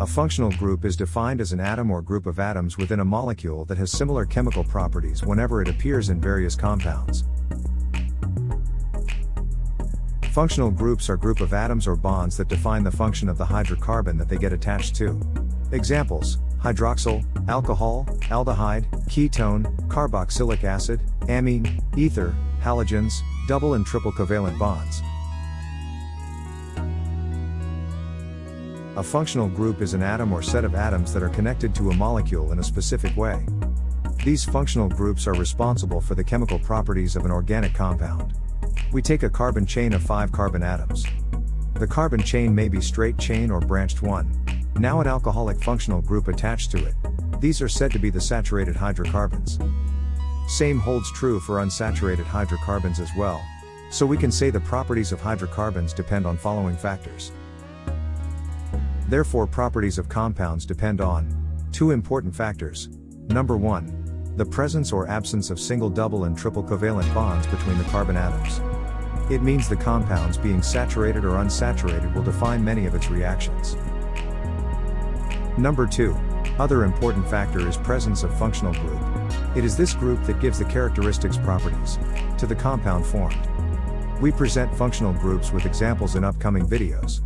A functional group is defined as an atom or group of atoms within a molecule that has similar chemical properties whenever it appears in various compounds. Functional groups are group of atoms or bonds that define the function of the hydrocarbon that they get attached to. Examples, hydroxyl, alcohol, aldehyde, ketone, carboxylic acid, amine, ether, halogens, double and triple covalent bonds. A functional group is an atom or set of atoms that are connected to a molecule in a specific way. These functional groups are responsible for the chemical properties of an organic compound. We take a carbon chain of 5 carbon atoms. The carbon chain may be straight chain or branched one. Now an alcoholic functional group attached to it. These are said to be the saturated hydrocarbons. Same holds true for unsaturated hydrocarbons as well. So we can say the properties of hydrocarbons depend on following factors. Therefore properties of compounds depend on two important factors. Number 1. The presence or absence of single double and triple covalent bonds between the carbon atoms. It means the compounds being saturated or unsaturated will define many of its reactions. Number 2. Other important factor is presence of functional group. It is this group that gives the characteristics properties to the compound formed. We present functional groups with examples in upcoming videos.